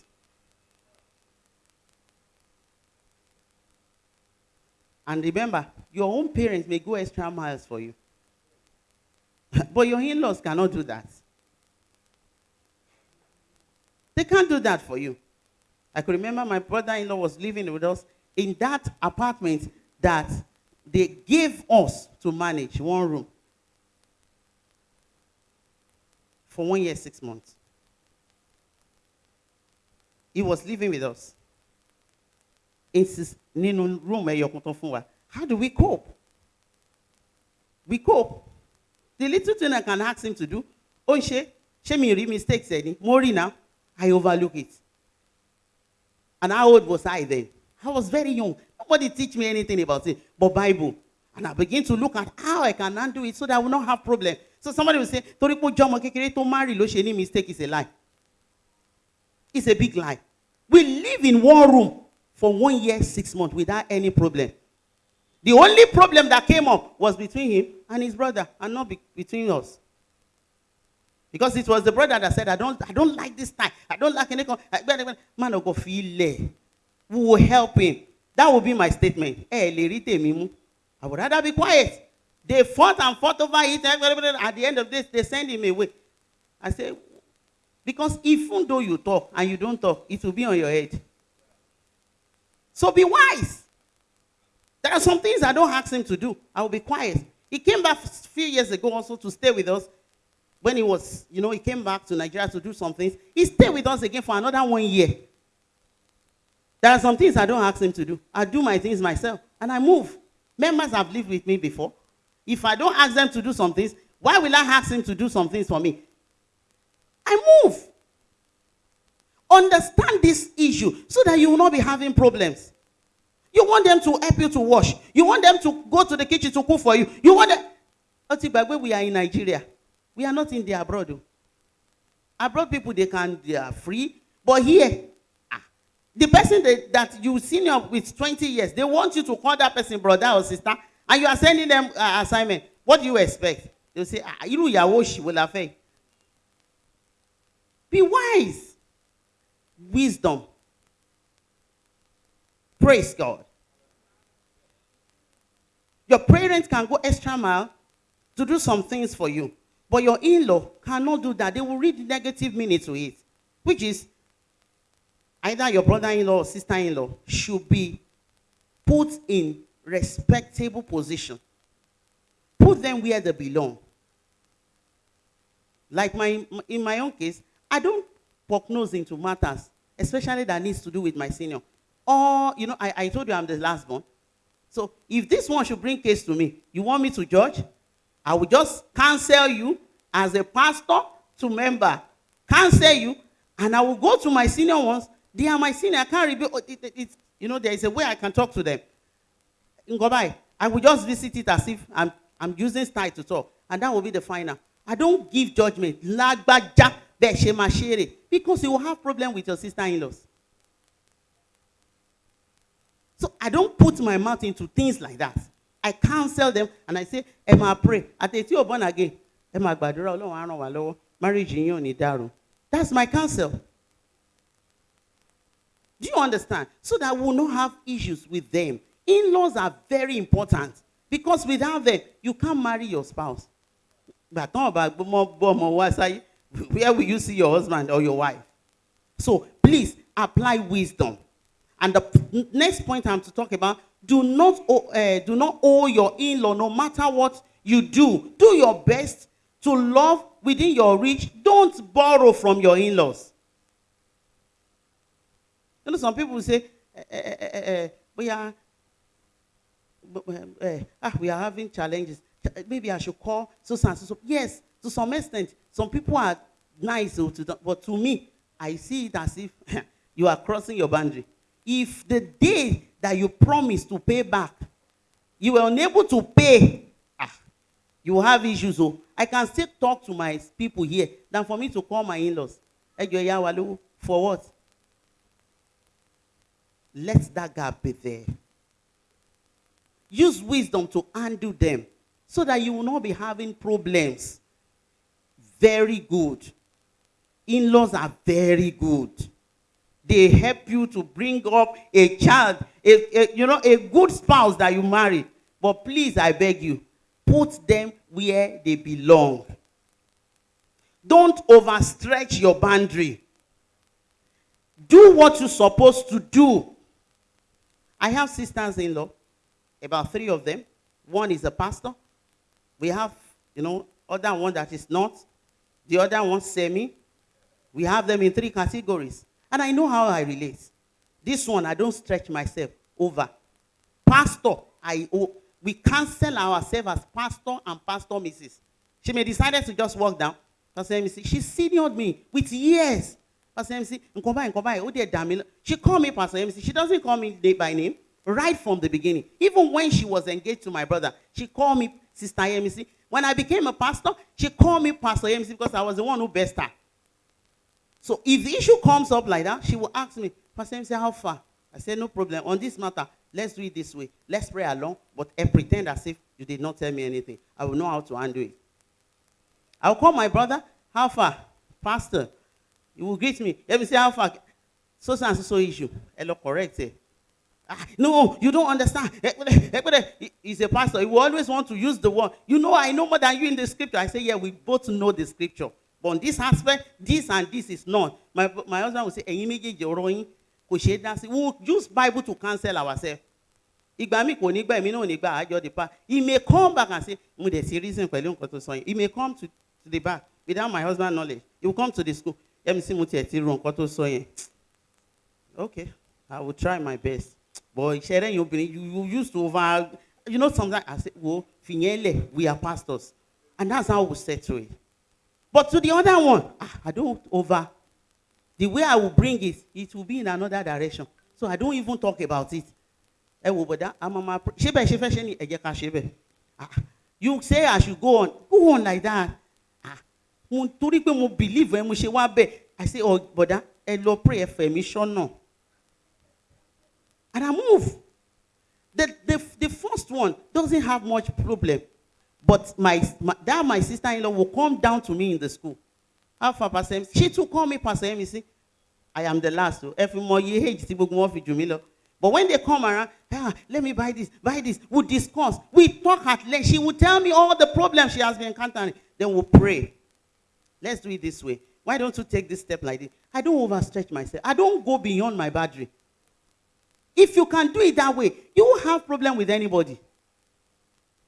And remember, your own parents may go extra miles for you. but your in laws cannot do that. They can't do that for you. I could remember my brother in law was living with us in that apartment that they gave us to manage one room for one year, six months. He was living with us. Sis- nínú room ẹyọkan tó fún wa. How do we cope? We cope. The little thing I can ask him to do, ó ń ṣe, ṣé mi rí mistakes ẹ ni? Mo rí now, I overlook it. And how old was I then? I was very young. Nobody teach me anything about it but Bible. And I begin to look at how I can handle it so that I will not have problem. So somebody will say, torí pé jẹ́ ọmọ kékeré tó marry ló ṣe ní mistake is a lie. It's a big lie. We live in one room for one year, six months without any problem. The only problem that came up was between him and his brother and not be- between us. Because it was the brother that said, I don't, I don't like this tie. I don't like any con- I- but- but- Man of God, feel. We will help him. That will be my statement. Eh. I would rather be quiet. They fought and fought over it. At the end of this, they send him away. I say, because even though you talk and you don't talk, it will be on your head. So be wise. There are some things I don't ask him to do. I will be quiet. He came back a few years ago also to stay with us. When he was, you know, he came back to Nigeria to do some things. He stayed with us again for another one year. There are some things I don't ask him to do. I do my things myself and I move. Members have lived with me before. If I don't ask them to do some things, why will I ask him to do some things for me? I move. Understand this issue so that you will not be having problems. You want them to help you to wash. You want them to go to the kitchen to cook for you. You want them. Oti Bagwe, we are in Nigeria. We are not in the abroad. Abroad people, they can, they are free. But here, ah, the person that, that you senior with 20 years, they want you to call that person brother or sister, and you are sending them uh, assignment. What do you expect? They'll say, ah, ìyàwó òṣì wo la fẹ́? Be wise. Wisdom. Praise God. Your parents can go extra mile to do some things for you, but your in-law cannot do that. They will read negative meaning to it, which is either your brother-in-law or sister-in-law should be put in respectable position. Put them where they belong. Like my in my own case, I don't poke nose into matters, especially that needs to do with my senior. Or, you know, I, I told you I'm the last one. So if this one should bring case to me, you want me to judge? I will just cancel you as a pastor to member. Cancel you, and I will go to my senior ones. They are my senior. I can't rebuild. Oh, it, it, it, you know, there is a way I can talk to them. Ngobai, I will just visit it as if I'm, I'm using style to talk. And that will be the final. I don't give judgment. Lágbájá bẹ́ẹ̀ ṣe máa ṣe rè. Because you will have problem with your sister-in-laws. So I don't put my mouth into things like that. I counsel them and I say, ẹ máa pray. Àtẹ̀tí ò born again. Ẹ máa gbàdúrà Ọlọ́run á ràn wá lọ́wọ́. Marriage yín ò ní dàrú. That's my counsel. Do you understand? So that we will not have issues with them. In-laws are very important because without them, you can't marry your spouse. Talk about gbọmọ bọmọ wá sáyé. Where will you see your husband or your wife? So please apply wisdom. And the next point I'm to talk about: do not uh, do not owe your in-law, no matter what you do. Do your best to love within your reach. Don't borrow from your in-laws. You know, some people say, eh, eh, eh, eh, eh, we are, eh, ah, we are having challenges. Maybe I should call so and so. Yes, to some extent, some people are nice, oh, but to me, I see it as if you are crossing your boundary. If the day that you promise to pay back, you were unable to pay, ah, you have issues. Oh, I can still talk to my people here than for me to call my in-laws. For what? let that gap be there. Use wisdom to undo them so that you will not be having problems. Very good. In laws are very good. They help you to bring up a child, a, a- you know, a good spouse that you marry. But please, I beg you, put them where they belong. Don't overstretch your boundary. Do what you're supposed to do. I have sisters in law, about three of them. One is a pastor. We have, you know, other one that is not. The other one semi. We have them in three categories. And I know how I relate. This one, I don't stretch myself over. Pastor, I oh, we cancel ourselves as pastor and pastor Mrs. She may decided to just walk down. Pastor MC, she seniored me with years. Pastor MC, nǹkan báyìí, ó dẹ̀ dà She called me Pastor MC. She doesn't call me by name right from the beginning. Even when she was engaged to my brother, she called me Sister MC. When I became a pastor, she called me Pastor MC because I was the one who best her. So if the issue comes up like that, she will ask me, Pastor MC, how far? I said, no problem. On this matter, let's do it this way. Let's pray along, but I pretend as if you did not tell me anything. I will know how to handle it. I'll call my brother. how far pastor you will greet me let say how far so so so issue lọ correct ẹ ah no you don't understand. Ekpede, Ekpede, he- he's a pastor. He will always want to use the word. You know i know more than you in the scripture. I say yeah we both know the scripture. But on this aspect this and this is not. My my husband will say ẹ̀yin méjèèjì ọ̀rọ̀ yín kò sí. We use bible to cancel ourselves. Ìgbà mi kò ní gbà èmi náà ò the part he may come back and say mo dẹ̀ ti reason pẹ̀lú nǹkan he may come to to the back without my husband knowledge. He will come to the school. Sí mo tiẹ̀ ti ro okay i will try my best but ìṣẹ̀rẹ̀ yẹn obìnrin you you used to over you know sometimes i say wo fìyẹn we are pastors. And that's how we settle it. But to the other one ah i don't over. The way i will bring it it will be in another direction. So i don't even talk about it. Ẹ wò bọ̀dá a máa máa ṣé bẹ́ẹ̀ ṣe fẹ́ ṣe ni? Ẹ jẹ́ ká ṣe bẹ́ẹ̀. Ah you say i should go on. Go on like that. Ah mo torí pé believe ẹ mo ṣe wá i say oh bọ̀dá ẹ lọ pray ẹ fẹ̀ mí ṣọ́nà and i move. The the the first one doesn't have much problem but my, my that my sister-in-law will come down to me in the school. How far pastor she too call me pastor see I am the last o ẹ fi mọ iye age tí gbogbo wọn fi jù mí but when they come around ah let me buy this buy this. We discuss. We talk at length. She will tell me all the problems she has been encountering. Then we pray. Let's do it this way. Why don't you take this step like this? I don't overstretch myself. I don't go beyond my boundary if you can do it that way you won't have problem with anybody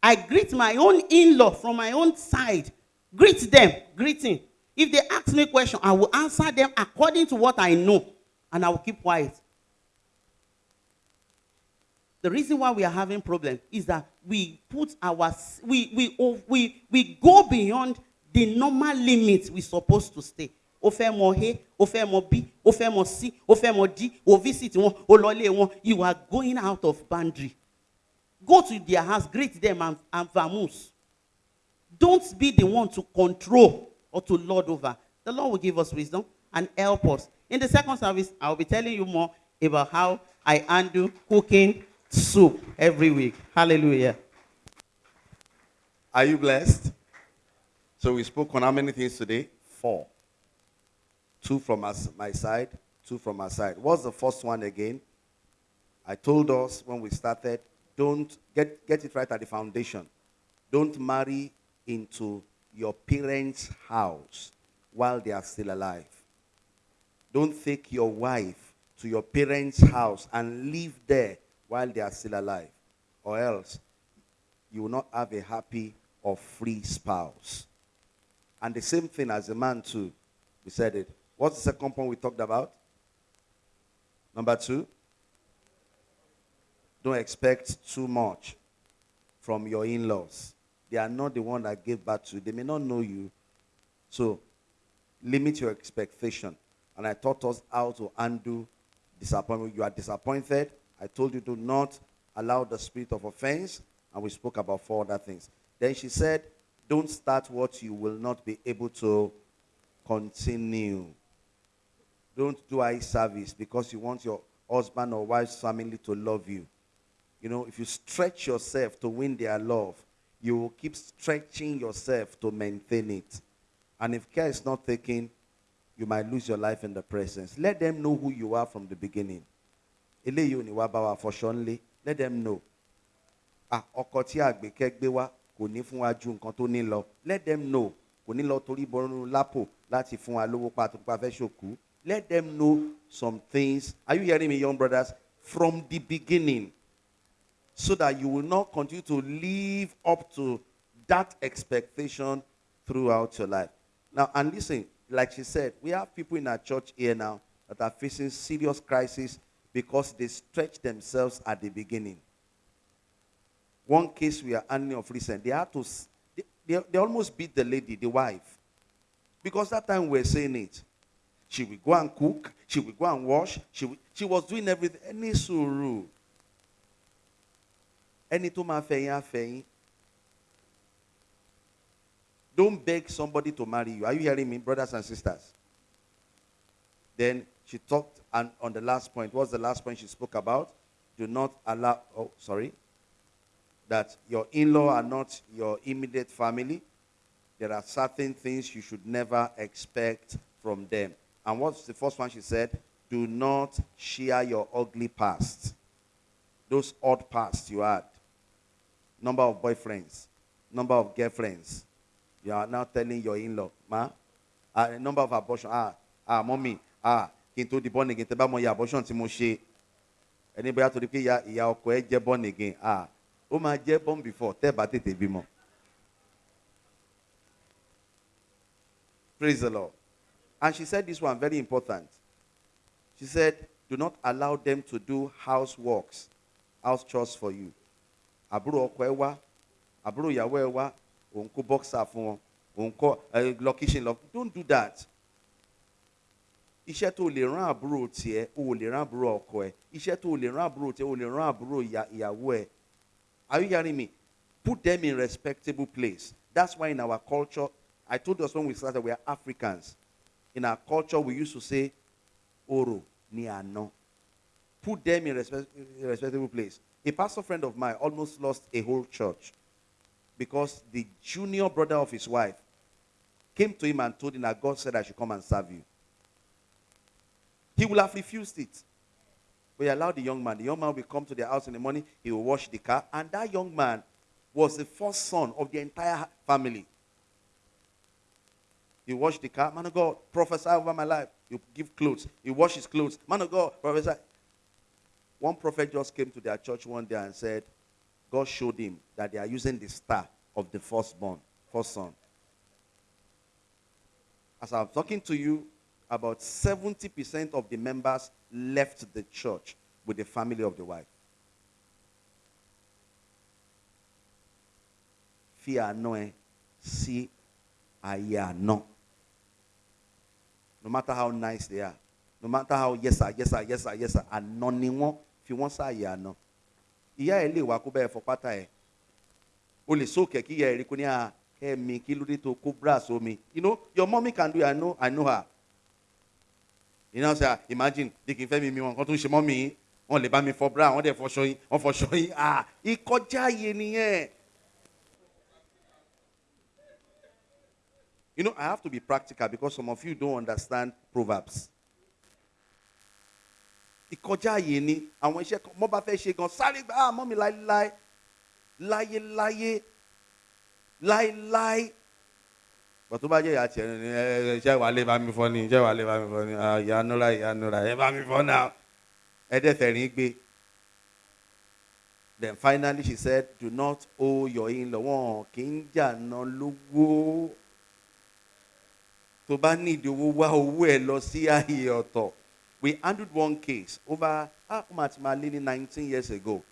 I greet my own in-law from my own side. Greet them, greeting. If they ask me question, I will answer them according to what I know, and I will keep quiet. The reason why we are having problem is that we put our we we we we go beyond the normal limits we supposed to stay. O fẹ́ mọ A, o fẹ́ mọ B, o fẹ́ mọ C, o fẹ́ mọ D, o visit wọn, lọlé wọn. You are going out of boundary. Go to their house, greet them, and, and vamoose. Don't be the one to control or to lord over. The Lord will give us wisdom and help us. In the second service, I'll be telling you more about how I handle cooking soup every week. Hallelujah. Are you blessed? So we spoke on how many things today? Four. Two from us, my side, two from our side. What's the first one again? I told us when we started, don't get, get it right at the foundation. Don't marry into your parents' house while they are still alive. Don't take your wife to your parents' house and live there while they are still alive. Or else you will not have a happy or free spouse. And the same thing as a man too. We said it. What's the second point we talked about? Number two. Don't expect too much from your in-laws. They are not the one that gave birth to you. They may not know you. So limit your expectation. And I taught us how to undo disappointment. You are disappointed. I told you to not allow the spirit of offense. And we spoke about four other things. Then she said, don't start what you will not be able to continue. Don't do eye service because you want your husband or wife's family to love you. You know, if you stretch yourself to win their love, you will keep stretching yourself to maintain it. And if care is not taken, you might lose your life in the presence. Let them know who you are from the beginning. Eléyìí ní wá bá. Let them know. Ah, ọkọ tí wá. Let them know. Torí bọ́nú lápò. Let them know some things. Are you hearing me, young brothers? From the beginning. So that you will not continue to live up to that expectation throughout your life. Now, and listen, like she said, we have people in our church here now that are facing serious crisis because they stretched themselves at the beginning. One case we are handling of recent, they had to, they, they, they almost beat the lady, the wife. Because that time we were saying it. She will go and cook, she will go and wash, she, will, she was doing everything. Any suru. Ẹni tó máa. Don't beg somebody to marry you. Are you hearing me, brothers and sisters? Then she talked and on the last point. What's the last point she spoke about? Do not allow, oh, sorry, that your in law are not your immediate family. there are certain things you should never expect from them. And what's the first one she said? Do not share your ugly past. Those odd past you had. Number of boyfriends, number of girlfriends. You are now telling your in-law, ma, uh, number of abortion. Ah, ah, mommy, ah, kí n di born again, tẹ́ bá mọ iye abortion tí mo ṣe. Ẹni bóyá torí pé ìyá ìyá ọkọ ẹ jẹ́ born again. Ah, ó jẹ́ born before tẹ́ bá tètè bímọ. Praise the Lord. And she said this one very important. She said, Do not allow them to do houseworks, house chores for you. Àbúrò ọkọ ẹ wá, àbúrò ìyàwó wá, òun kó fún wọn, òun kọ́. Don't do that. Iṣẹ́ tó lè rán àbúrò tiẹ̀, o lè rán àbúrò ọkọ ẹ. Iṣẹ́ tó lè rán àbúrò tiẹ̀, o lè rán àbúrò ẹ. Are you hearing me? Put them in respectable place. That's why in our culture, I told us when we started, we are Africans. In our culture, we used to say, Oro ni ano. Put them in, respect, a respectable place. A pastor friend of mine almost lost a whole church because the junior brother of his wife came to him and told him that God said I should come and serve you. He would have refused it. But he allowed the young man. The young man will come to their house in the morning, he will wash the car, and that young man was the first son of the entire family. He washed the car. Man of God, prophesy over my life. You give clothes. He wash his clothes. Man of God, prophesy. One prophet just came to their church one day and said, God showed him that they are using the star of the firstborn, first son. As I'm talking to you, about 70% of the members left the church with the family of the wife. Àna ẹ sí ayé àna. No matter how nice they are, no matter how yes sir, yes sir, yes sir, yes sir, àna ni wọ́n fi wọ́n sáàyè àna. Ìyá ẹ̀ lè wá kó bẹ́ẹ̀ fọ pátá ẹ̀. O lè sókè kí ìyá ẹ̀ rí kó ní à kẹ́mi kí ló dé tó kó brass omi. You know, your mommy can do it, I know, I know her. You know, say, imagine, di kì í fẹ́ mi wọn kan tó ń ṣe mọ́ mi, wọ́n lè bá mi fọ bra, wọ́n dẹ̀ fọṣọ yín, wọ́n fọṣọ yín, ah, ìkọjá yé nìyẹn. You know, I have to be practical because some of you don't understand Proverbs. Ìkọjá yé ni àwọn iṣẹ́ kan, mọ́ bá fẹ́ ṣe gan, sáré gbà, ah, mọ́ mi láéláé, láyéláyé, láéláé bọ̀ tó bá jẹ́ ìyá tiẹ̀ ní ẹ ẹ ṣẹ́ wàá lè bá mi fọ́ ni ṣẹ́ wàá lè bá mi fọ́ ni ah, ìyá nura ìyá nura ẹ bá mi fọ́ náà ẹ dẹ́ fẹ̀rín gbé. Then finally she said, do not owe your in-law. Wọn kì í lówó. Tó bá ní ìdí owó wá owó ẹ̀ lọ sí ọ̀tọ̀. We handled one case over, ah, ní nineteen years ago.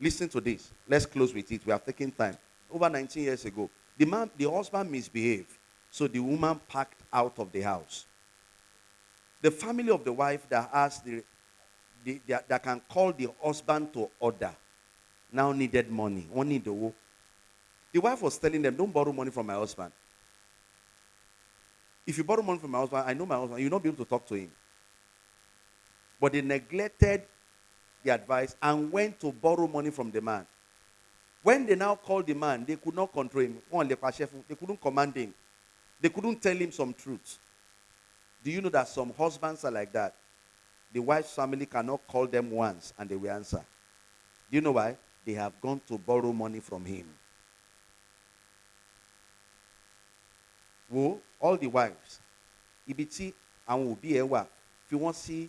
Listen to this. Let's close with it. We have taken time. Over 19 years ago, the man, the husband misbehaved, so the woman packed out of the house. The family of the wife that has the, the that, can call the husband to order now needed money. The. The wife was telling them, "Don't borrow money from my husband. If you borrow money from my husband, I know my husband. You'll not be able to talk to him." But they neglected the advice and went to borrow money from the man. When they now called the man, they could not control him. They couldn't command him. They couldn't tell him some truth. Do you know that some husbands are like that? The wife's family cannot call them once and they will answer. Do you know why? They have gone to borrow money from him. Wo, all the wives, ibi tí àwọn òbí ẹ wà, fi wọ́n sí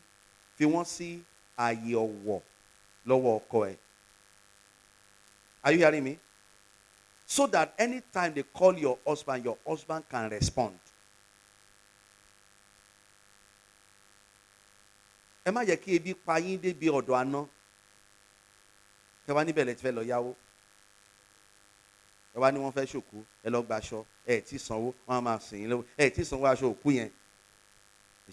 fi wọ́n sí ààyè ọ̀wọ̀ lọ́wọ́ ọkọ ẹ. Are you hearing me? So that anytime they call your husband, your husband can respond. Ẹ má jẹ́ kí ebi pa yín débi ọ̀dọ̀ àná. Ẹ wá níbẹ̀ lẹ ti fẹ́ lọ yáwó. Ẹ wá ní wọ́n fẹ́ ṣòkú, ẹ lọ gbaṣọ, ẹ tí sanwó, wọ́n máa sìn yín lọ́wọ́. Ẹ tí sanwó aṣọ òkú yẹn.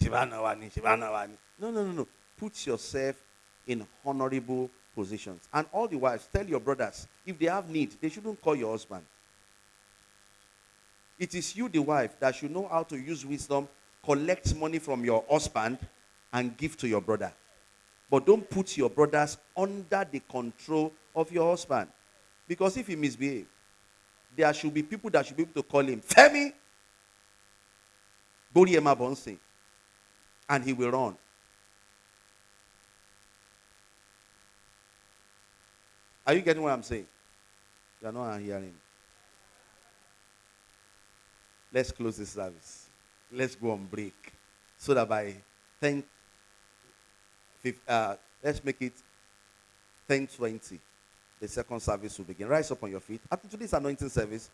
Wà ní, ìṣèbá náà wà ní. No, no, no, no. Put yourself in honorable positions. And all the wives, tell your brothers, if they have need, they shouldn't call your husband. It is you, the wife, that should know how to use wisdom, collect money from your husband, and give to your brother. But don't put your brothers under the control of your husband. Because if he misbehave, there should be people that should be able to call him Femi Boriema Bonsi. And he will run. Are you getting what I'm saying? You are not hearing. Let's close this service. Let's go on break. So that by 10, uh, let's make it 10 20. The second service will begin. Rise up on your feet. After today's anointing service,